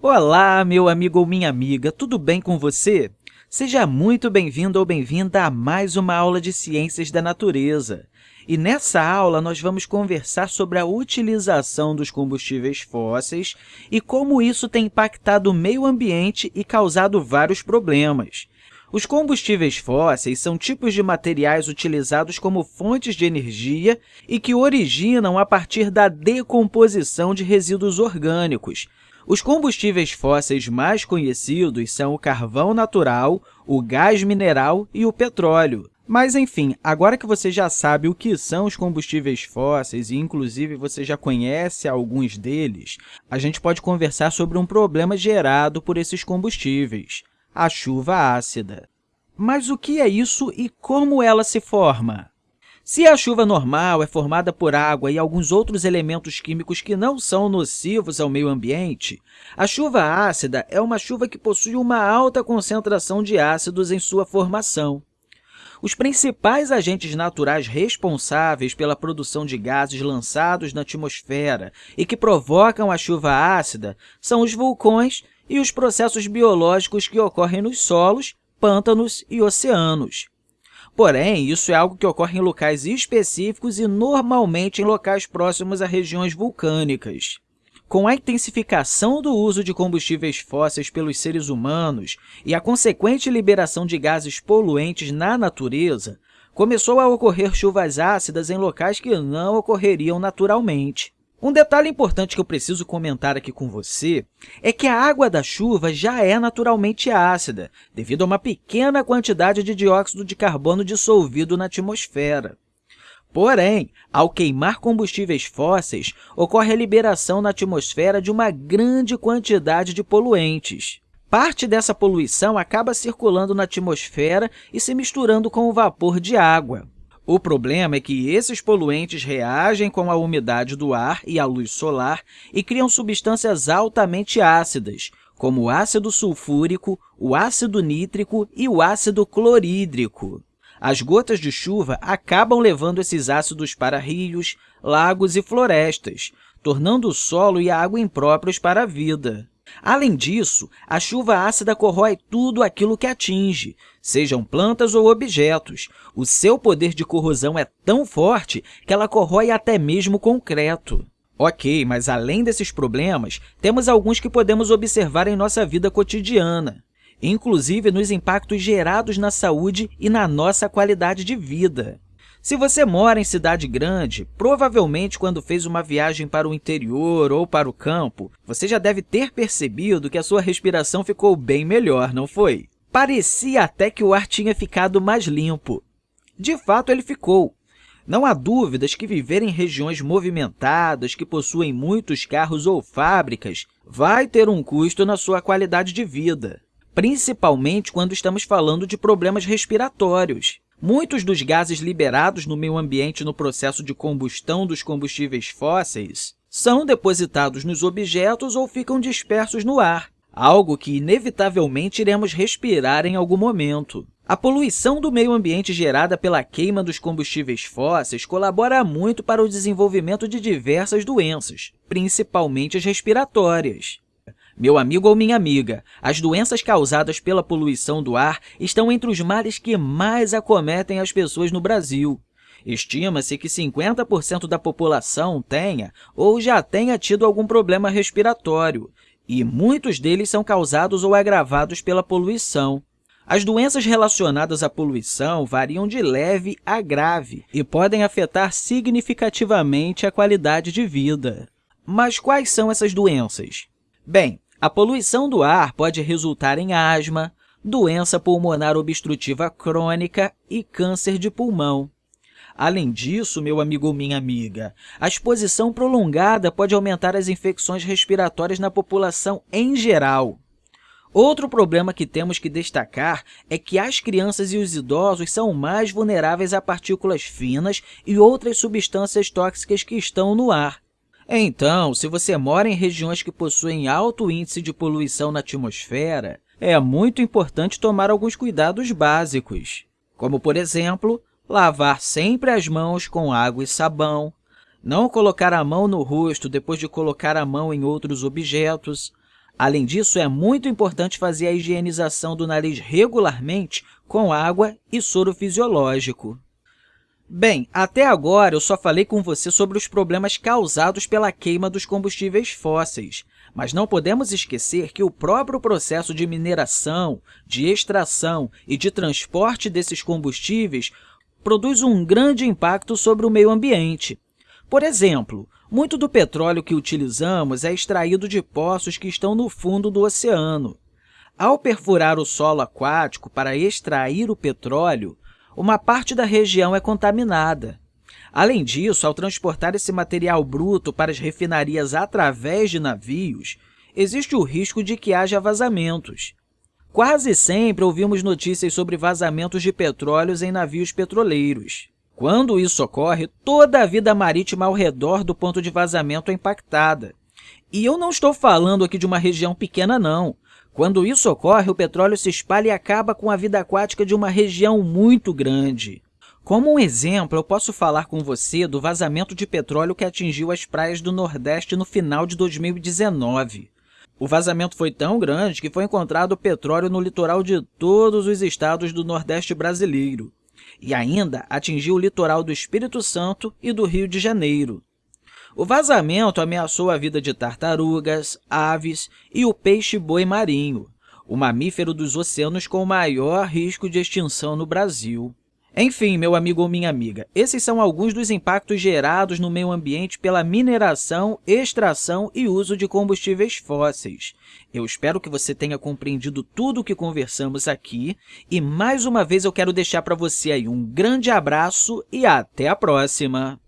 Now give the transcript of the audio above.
Olá, meu amigo ou minha amiga, tudo bem com você? Seja muito bem-vindo ou bem-vinda a mais uma aula de Ciências da Natureza. E nessa aula, nós vamos conversar sobre a utilização dos combustíveis fósseis e como isso tem impactado o meio ambiente e causado vários problemas. Os combustíveis fósseis são tipos de materiais utilizados como fontes de energia e que originam a partir da decomposição de resíduos orgânicos, os combustíveis fósseis mais conhecidos são o carvão natural, o gás mineral e o petróleo. Mas, enfim, agora que você já sabe o que são os combustíveis fósseis e, inclusive, você já conhece alguns deles, a gente pode conversar sobre um problema gerado por esses combustíveis, a chuva ácida. Mas o que é isso e como ela se forma? Se a chuva normal é formada por água e alguns outros elementos químicos que não são nocivos ao meio ambiente, a chuva ácida é uma chuva que possui uma alta concentração de ácidos em sua formação. Os principais agentes naturais responsáveis pela produção de gases lançados na atmosfera e que provocam a chuva ácida são os vulcões e os processos biológicos que ocorrem nos solos, pântanos e oceanos. Porém, isso é algo que ocorre em locais específicos e normalmente em locais próximos a regiões vulcânicas. Com a intensificação do uso de combustíveis fósseis pelos seres humanos e a consequente liberação de gases poluentes na natureza, começou a ocorrer chuvas ácidas em locais que não ocorreriam naturalmente. Um detalhe importante que eu preciso comentar aqui com você é que a água da chuva já é naturalmente ácida, devido a uma pequena quantidade de dióxido de carbono dissolvido na atmosfera. Porém, ao queimar combustíveis fósseis, ocorre a liberação na atmosfera de uma grande quantidade de poluentes. Parte dessa poluição acaba circulando na atmosfera e se misturando com o vapor de água. O problema é que esses poluentes reagem com a umidade do ar e a luz solar e criam substâncias altamente ácidas, como o ácido sulfúrico, o ácido nítrico e o ácido clorídrico. As gotas de chuva acabam levando esses ácidos para rios, lagos e florestas, tornando o solo e a água impróprios para a vida. Além disso, a chuva ácida corrói tudo aquilo que atinge, sejam plantas ou objetos. O seu poder de corrosão é tão forte que ela corrói até mesmo concreto. Ok, mas além desses problemas, temos alguns que podemos observar em nossa vida cotidiana, inclusive nos impactos gerados na saúde e na nossa qualidade de vida. Se você mora em cidade grande, provavelmente quando fez uma viagem para o interior ou para o campo, você já deve ter percebido que a sua respiração ficou bem melhor, não foi? Parecia até que o ar tinha ficado mais limpo. De fato, ele ficou. Não há dúvidas que viver em regiões movimentadas, que possuem muitos carros ou fábricas, vai ter um custo na sua qualidade de vida, principalmente quando estamos falando de problemas respiratórios. Muitos dos gases liberados no meio ambiente no processo de combustão dos combustíveis fósseis são depositados nos objetos ou ficam dispersos no ar, algo que inevitavelmente iremos respirar em algum momento. A poluição do meio ambiente gerada pela queima dos combustíveis fósseis colabora muito para o desenvolvimento de diversas doenças, principalmente as respiratórias. Meu amigo ou minha amiga, as doenças causadas pela poluição do ar estão entre os males que mais acometem as pessoas no Brasil. Estima-se que 50% da população tenha ou já tenha tido algum problema respiratório, e muitos deles são causados ou agravados pela poluição. As doenças relacionadas à poluição variam de leve a grave e podem afetar significativamente a qualidade de vida. Mas quais são essas doenças? Bem, a poluição do ar pode resultar em asma, doença pulmonar obstrutiva crônica e câncer de pulmão. Além disso, meu amigo ou minha amiga, a exposição prolongada pode aumentar as infecções respiratórias na população em geral. Outro problema que temos que destacar é que as crianças e os idosos são mais vulneráveis a partículas finas e outras substâncias tóxicas que estão no ar. Então, se você mora em regiões que possuem alto índice de poluição na atmosfera, é muito importante tomar alguns cuidados básicos, como, por exemplo, lavar sempre as mãos com água e sabão, não colocar a mão no rosto depois de colocar a mão em outros objetos, Além disso, é muito importante fazer a higienização do nariz regularmente com água e soro fisiológico. Bem, até agora eu só falei com você sobre os problemas causados pela queima dos combustíveis fósseis, mas não podemos esquecer que o próprio processo de mineração, de extração e de transporte desses combustíveis produz um grande impacto sobre o meio ambiente. Por exemplo, muito do petróleo que utilizamos é extraído de poços que estão no fundo do oceano. Ao perfurar o solo aquático para extrair o petróleo, uma parte da região é contaminada. Além disso, ao transportar esse material bruto para as refinarias através de navios, existe o risco de que haja vazamentos. Quase sempre ouvimos notícias sobre vazamentos de petróleos em navios petroleiros. Quando isso ocorre, toda a vida marítima ao redor do ponto de vazamento é impactada. E eu não estou falando aqui de uma região pequena, não. Quando isso ocorre, o petróleo se espalha e acaba com a vida aquática de uma região muito grande. Como um exemplo, eu posso falar com você do vazamento de petróleo que atingiu as praias do Nordeste no final de 2019. O vazamento foi tão grande que foi encontrado petróleo no litoral de todos os estados do Nordeste brasileiro e ainda atingiu o litoral do Espírito Santo e do Rio de Janeiro. O vazamento ameaçou a vida de tartarugas, aves e o peixe-boi marinho, o mamífero dos oceanos com maior risco de extinção no Brasil. Enfim, meu amigo ou minha amiga, esses são alguns dos impactos gerados no meio ambiente pela mineração, extração e uso de combustíveis fósseis. Eu espero que você tenha compreendido tudo o que conversamos aqui e, mais uma vez, eu quero deixar para você aí um grande abraço e até a próxima!